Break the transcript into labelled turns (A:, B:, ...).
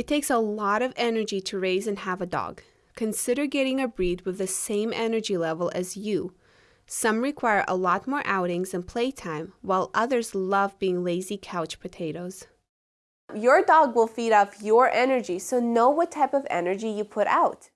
A: It takes a lot of energy to raise and have a dog. Consider getting a breed with the same energy level as you. Some require a lot more outings and playtime, while others love being lazy couch potatoes.
B: Your dog will feed off your energy, so know what type of energy you put out.